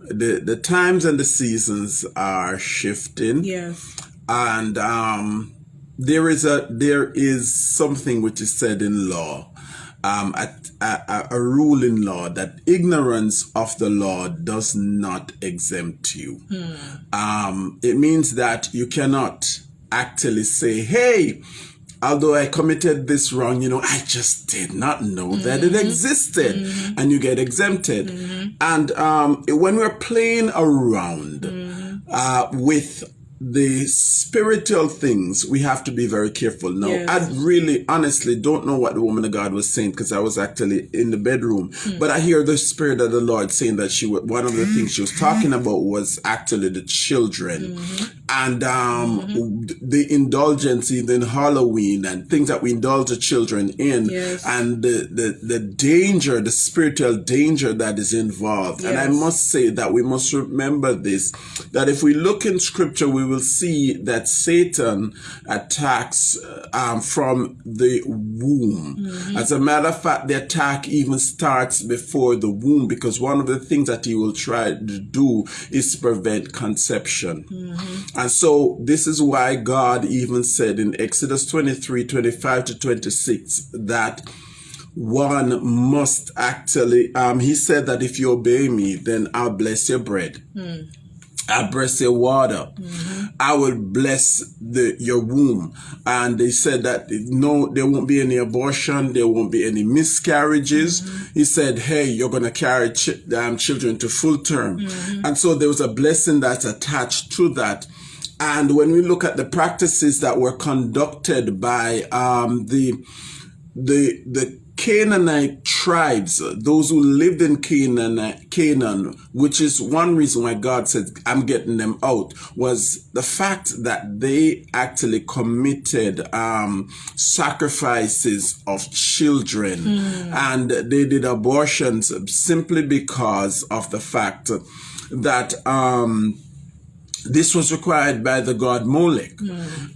the the times and the seasons are shifting
Yes.
and um, there is a there is something which is said in law um, a, a, a rule in law that ignorance of the law does not exempt you. Um, it means that you cannot actually say, hey, although I committed this wrong, you know, I just did not know that it mm-hmm. existed. Mm-hmm. And you get exempted. Mm-hmm. And um, when we're playing around uh, with the spiritual things, we have to be very careful. Now,
Yes.
I really, honestly don't know what the woman of God was saying because I was actually in the bedroom. Mm. But I hear the Spirit of the Lord saying that she, one of the things she was talking about was actually the children and um, the indulgence in Halloween and things that we indulge the children in
Yes.
and the, the, the danger, the spiritual danger that is involved. And I must say that we must remember this, that if we look in scripture, we will see that Satan attacks uh, um, from the womb. As a matter of fact, the attack even starts before the womb because one of the things that he will try to do is prevent conception. And so this is why God even said in Exodus 23, 25 to 26 that one must actually um he said that if you obey me then i'll bless your bread I bless your water. I will bless the your womb. And they said that no, there won't be any abortion. There won't be any miscarriages. He said, "Hey, you're gonna carry ch- um, children to full term." And so there was a blessing that's attached to that. And when we look at the practices that were conducted by um, the the the Canaanite tribes, those who lived in Canaan, Canaan, which is one reason why God said, "I'm getting them out," was the fact that they actually committed um, sacrifices of children, and they did abortions simply because of the fact that. Um, this was required by the god Molech.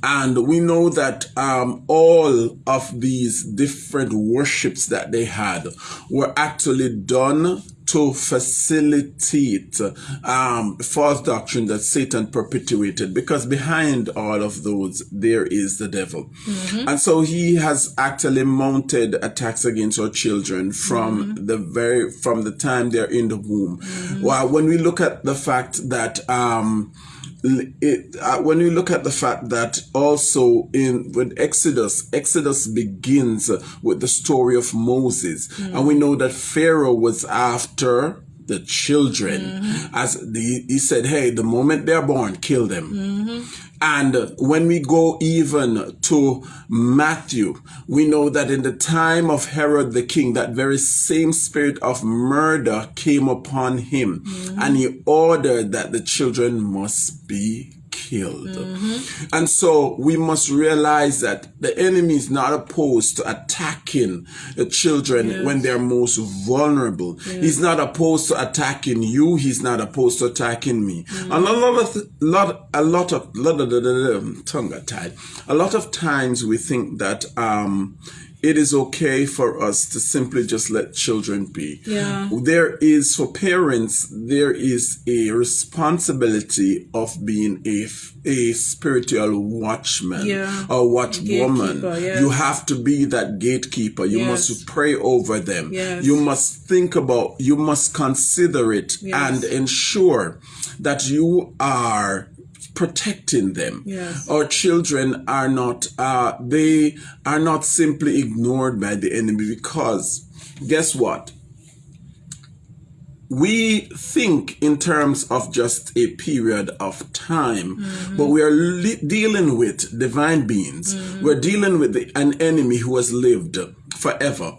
And we know that um, all of these different worships that they had were actually done to facilitate um, false doctrine that Satan perpetuated because behind all of those there is the devil. And so he has actually mounted attacks against our children from the very from the time they're in the womb. Well, when we look at the fact that um, it, uh, when we look at the fact that also in with Exodus, Exodus begins with the story of Moses, and we know that Pharaoh was after the children, as the, he said, "Hey, the moment they're born, kill them." And uh, when we go even to Matthew, we know that in the time of Herod the king, that very same spirit of murder came upon him, and he ordered that the children must be killed. And so we must realize that the enemy is not opposed to attacking the children when they're most vulnerable. He's not opposed to attacking you. He's not opposed to attacking me. And a lot of lot a lot of lot of tongue got tied. A lot of times we think that um it is okay for us to simply just let children be.
Yeah.
There is, for parents, there is a responsibility of being a, a spiritual watchman
Yeah.
or watchwoman.
Yes.
You have to be that gatekeeper. You
Yes.
must pray over them.
Yes.
You must think about, you must consider it and ensure that you are protecting them.
Yes.
Our children are not uh they are not simply ignored by the enemy because guess what? We think in terms of just a period of time, but we are dealing with divine beings. We're dealing with the, an enemy who has lived forever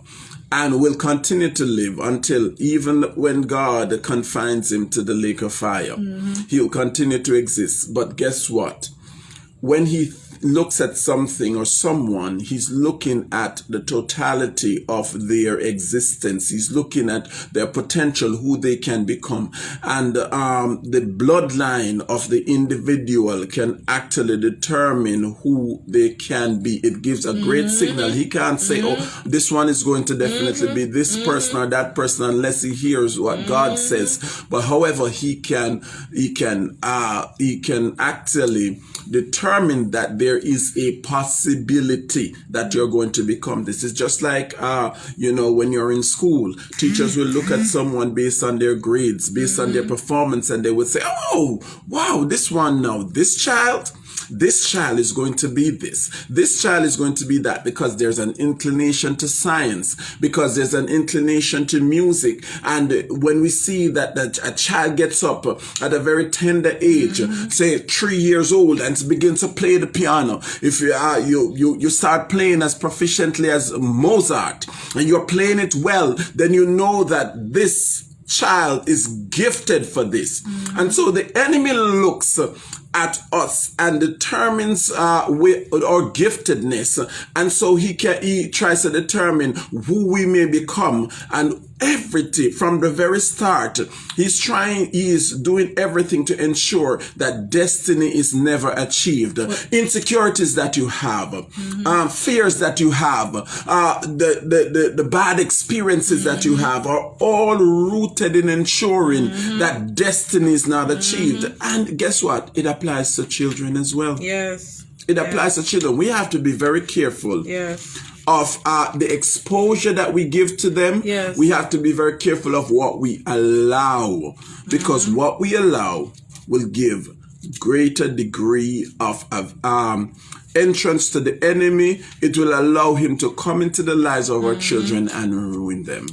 and will continue to live until even when God confines him to the lake of fire, mm-hmm. he'll continue to exist. But guess what? When he looks at something or someone, he's looking at the totality of their existence. He's looking at their potential, who they can become. And um, the bloodline of the individual can actually determine who they can be. It gives a great signal. He can't say, oh, this one is going to definitely be this person or that person unless he hears what God says. But however, he can, he can, uh, he can actually determine that there there is a possibility that you're going to become this. It's just like, uh, you know, when you're in school, teachers will look at someone based on their grades, based on their performance, and they would say, oh, wow, this one now, this child, this child is going to be this. This child is going to be that because there's an inclination to science, because there's an inclination to music. And when we see that, that a child gets up at a very tender age, mm-hmm. say three years old, and begins to play the piano, if you are, you, you, you start playing as proficiently as Mozart and you're playing it well, then you know that this child is gifted for this. Mm-hmm. And so the enemy looks at us and determines uh, our giftedness. And so he can, he tries to determine who we may become and everything from the very start. He's trying, he is doing everything to ensure that destiny is never achieved. What? Insecurities that you have, mm-hmm. um, fears that you have, uh, the, the, the, the, bad experiences mm-hmm. that you mm-hmm. have are all rooted in ensuring mm-hmm. that destiny is not achieved. Mm-hmm. And guess what? It applies to children as well.
Yes.
It applies yes. to children. We have to be very careful.
Yes
of uh, the exposure that we give to them,
yes.
we have to be very careful of what we allow because mm-hmm. what we allow will give greater degree of, of um, entrance to the enemy. It will allow him to come into the lives of mm-hmm. our children and ruin them.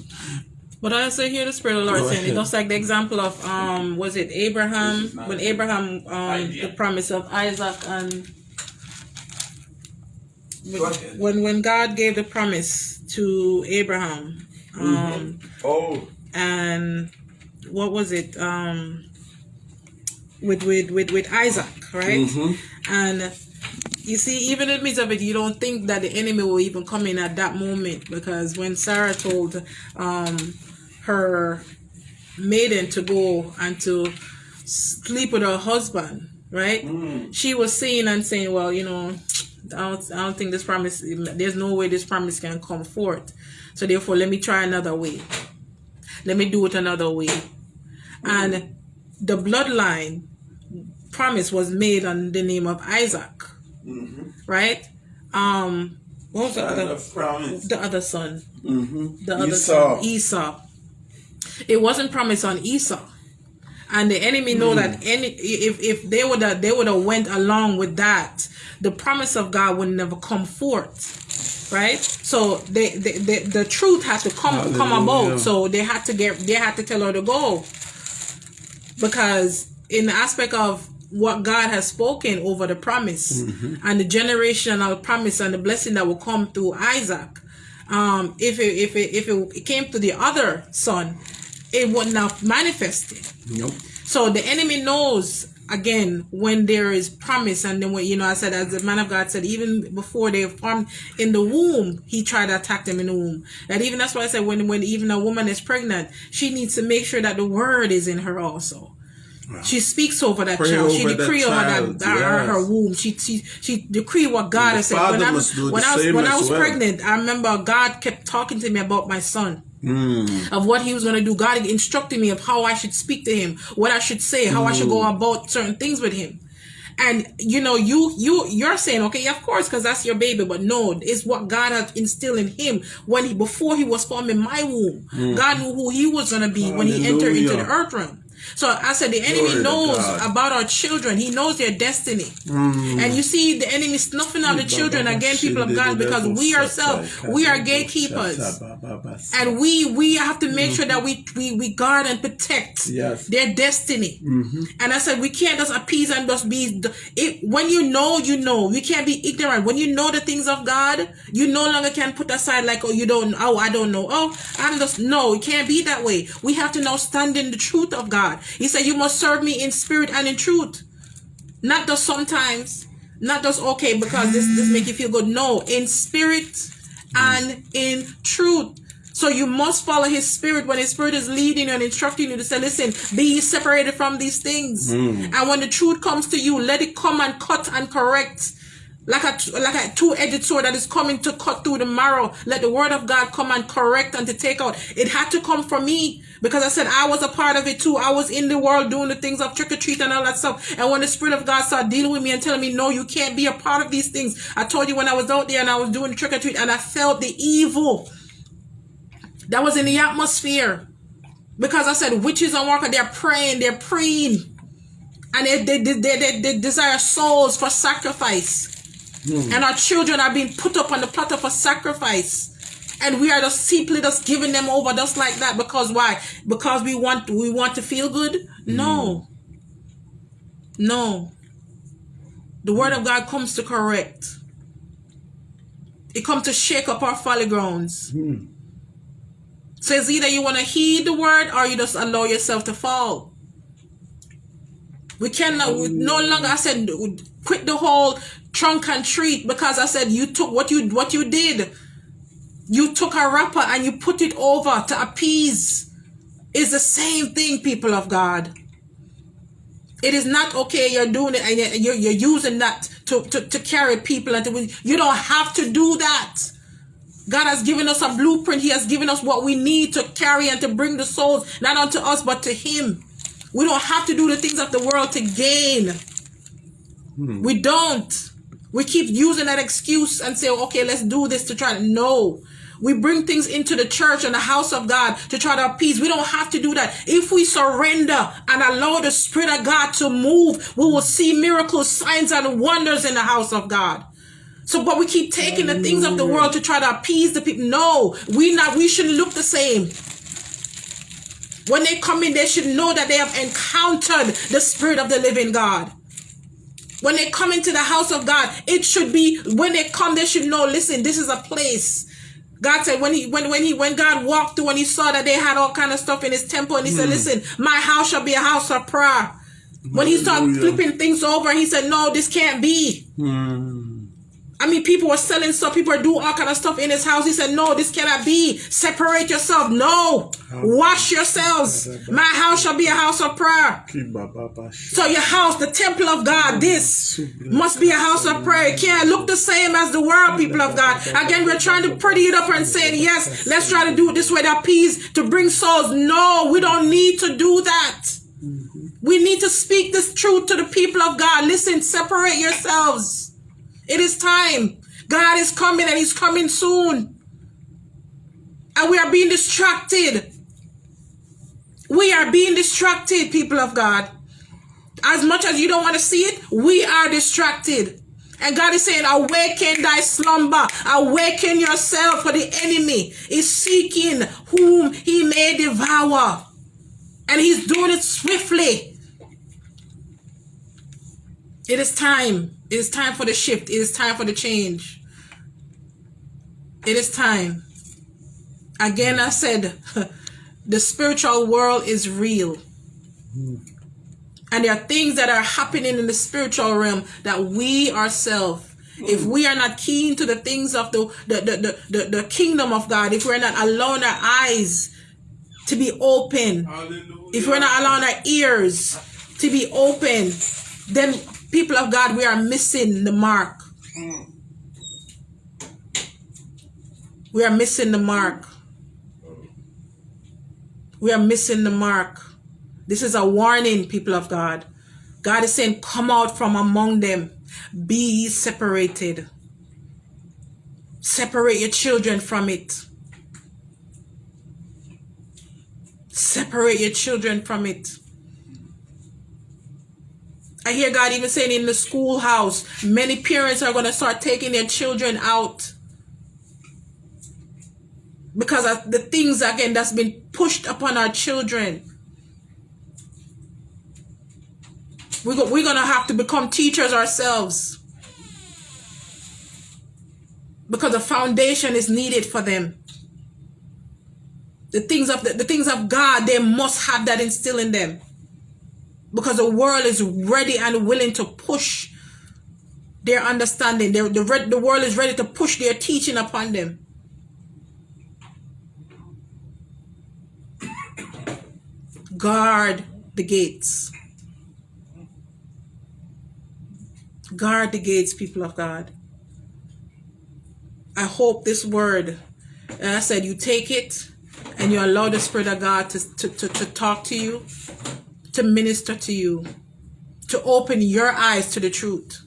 But I also hear the Spirit of the Lord saying, it looks like the example of, um, was it Abraham? When Abraham, um, the promise of Isaac and when when God gave the promise to Abraham, um,
mm-hmm. oh,
and what was it? Um, with with with with Isaac, right?
Mm-hmm.
And you see, even in the midst of it, you don't think that the enemy will even come in at that moment because when Sarah told um, her maiden to go and to sleep with her husband, right?
Mm.
She was saying and saying, well, you know, don't, I don't think this promise, there's no way this promise can come forth. So therefore, let me try another way. Let me do it another way. And the bloodline promise was made on the name of Isaac.
Mm-hmm.
Right? Um, what was the other?
Promise.
The other son.
Mm-hmm.
The other Esau. son, Esau. It wasn't promised on Esau and the enemy know mm. that any if if they would have they would have went along with that the promise of god would never come forth right so they, they, they the truth had to come Hallelujah. come about so they had to get they had to tell her to go because in the aspect of what god has spoken over the promise
mm-hmm.
and the generational promise and the blessing that will come through isaac um if it if it if it came to the other son it would not manifest it.
Nope.
So the enemy knows again when there is promise and then when you know I said as the man of God said even before they formed in the womb he tried to attack them in the womb that even that's why I said when when even a woman is pregnant she needs to make sure that the word is in her also wow. she speaks over that
Pray
child
over
she decree over that, that yes. her, womb she she she decree what God has said when I was when I was when I was well. pregnant I remember God kept talking to me about my son
Mm.
of what he was going to do. God instructed me of how I should speak to him, what I should say, how mm. I should go mm. about certain things with him. And you know, you you you're saying, okay, of course, because that's your baby, but no, it's what God had instilled in him when he before he was formed in my womb. Mm. God knew who he was going to be Hallelujah. when he entered into the earth realm. So I said the enemy Glory knows about our children. He knows their destiny.
Mm.
And you see the enemy snuffing out the children again, people of God, because we ourselves, we are gatekeepers. And we we have to make sure that we, we we guard and protect
yes.
their destiny.
Mm-hmm.
And I said we can't just appease and just be it, when you know, you know. We can't be ignorant. When you know the things of God, you no longer can put aside like, oh, you don't oh, I don't know. Oh, I'm just no, it can't be that way. We have to now stand in the truth of God. He said, You must serve me in spirit and in truth. Not just sometimes, not just okay because this, this make you feel good. No, in spirit and in truth. So you must follow his spirit when his spirit is leading you and instructing you to say, listen, be separated from these things.
Mm.
And when the truth comes to you, let it come and cut and correct. Like a, like a two-edged sword that is coming to cut through the marrow. Let the word of God come and correct and to take out. It had to come from me Because I said I was a part of it too. I was in the world doing the things of trick or treat and all that stuff. And when the Spirit of God started dealing with me and telling me, no, you can't be a part of these things. I told you when I was out there and I was doing trick or treat and I felt the evil that was in the atmosphere. Because I said witches and workers, they're praying, they're praying. And they, they, they, they, they desire souls for sacrifice. Hmm. And our children are being put up on the platter for sacrifice. And we are just simply just giving them over just like that because why? Because we want we want to feel good? No. Hmm. No. The word of god comes to correct. It comes to shake up our folly grounds. Hmm. So it's either you want to heed the word or you just allow yourself to fall. We cannot we no longer i said quit the whole trunk and treat because i said you took what you what you did you took a wrapper and you put it over to appease. Is the same thing, people of God. It is not okay you're doing it and you're, you're using that to, to, to carry people. and to, You don't have to do that. God has given us a blueprint. He has given us what we need to carry and to bring the souls, not unto us, but to Him. We don't have to do the things of the world to gain. Hmm. We don't. We keep using that excuse and say, okay, let's do this to try to. No. We bring things into the church and the house of God to try to appease. We don't have to do that. If we surrender and allow the Spirit of God to move, we will see miracles, signs, and wonders in the house of God. So, but we keep taking the things of the world to try to appease the people. No, we not. We shouldn't look the same. When they come in, they should know that they have encountered the Spirit of the living God. When they come into the house of God, it should be when they come, they should know. Listen, this is a place God said when he when when he when God walked through and he saw that they had all kind of stuff in his temple and he said, hmm. Listen, my house shall be a house of prayer. When he started flipping things over, he said, No, this can't be. Hmm. I mean, people were selling stuff, people are doing all kind of stuff in his house. He said, No, this cannot be. Separate yourself. No. Wash yourselves. My house shall be a house of prayer. So your house, the temple of God, this must be a house of prayer. It can't look the same as the world, people of God. Again, we're trying to pretty it up and saying, yes, let's try to do it this way to appease, to bring souls. No, we don't need to do that. We need to speak this truth to the people of God. Listen, separate yourselves. It is time. God is coming and He's coming soon. And we are being distracted. We are being distracted, people of God. As much as you don't want to see it, we are distracted. And God is saying, awaken thy slumber, awaken yourself, for the enemy is seeking whom he may devour. And he's doing it swiftly. It is time. It is time for the shift. It is time for the change. It is time. Again, I said, the spiritual world is real. And there are things that are happening in the spiritual realm that we ourselves, if we are not keen to the things of the, the, the, the, the, kingdom of God, if we're not allowing our eyes to be open, if we're not allowing our ears to be open, then people of God, we are missing the mark. We are missing the mark. We are missing the mark. This is a warning, people of God. God is saying, Come out from among them, be separated. Separate your children from it. Separate your children from it. I hear God even saying in the schoolhouse, many parents are going to start taking their children out because of the things again that's been pushed upon our children. We go, we're going to have to become teachers ourselves because the foundation is needed for them. The things of the, the things of God, they must have that instill in them because the world is ready and willing to push their understanding. the, the world is ready to push their teaching upon them. Guard the gates. Guard the gates, people of God. I hope this word, I said, you take it and you allow the Spirit of God to, to, to, to talk to you, to minister to you, to open your eyes to the truth.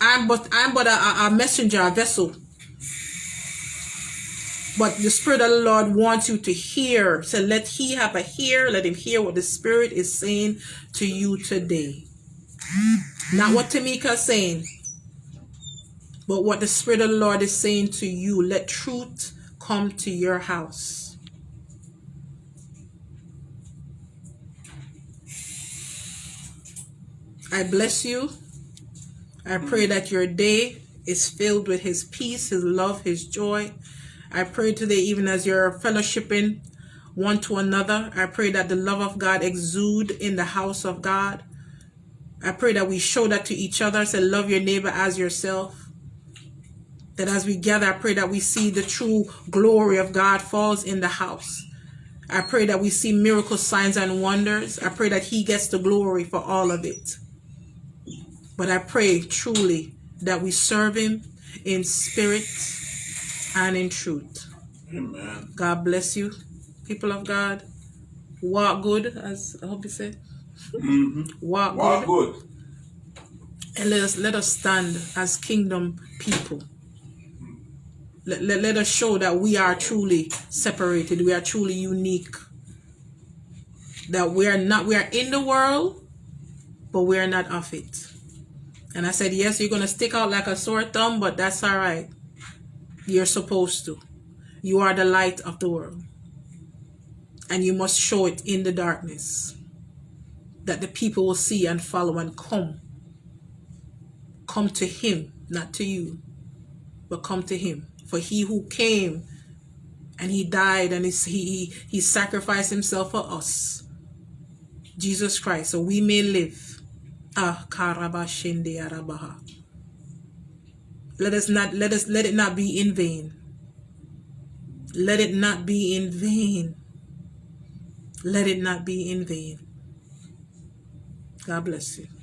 I'm but I'm but a, a messenger, a vessel. But the Spirit of the Lord wants you to hear. So let He have a hear. Let Him hear what the Spirit is saying to you today. Not what Tamika is saying, but what the Spirit of the Lord is saying to you. Let truth come to your house. I bless you. I pray that your day is filled with His peace, His love, His joy. I pray today, even as you're fellowshipping one to another, I pray that the love of God exude in the house of God. I pray that we show that to each other. Say, love your neighbor as yourself. That as we gather, I pray that we see the true glory of God falls in the house. I pray that we see miracle signs and wonders. I pray that He gets the glory for all of it. But I pray truly that we serve Him in spirit and in truth.
Amen.
God bless you, people of God. Walk good, as I hope you say. Mm-hmm. Walk
Walk
good.
good.
And let us let us stand as kingdom people. Let, let, let us show that we are truly separated. We are truly unique. That we are not we are in the world, but we are not of it. And I said, Yes, you're gonna stick out like a sore thumb, but that's all right. You're supposed to. You are the light of the world. And you must show it in the darkness. That the people will see and follow and come. Come to him, not to you, but come to him. For he who came and he died and he, he, he sacrificed himself for us. Jesus Christ, so we may live. Ah, karabashende arabaha. Let us not let us let it not be in vain. Let it not be in vain. Let it not be in vain. God bless you.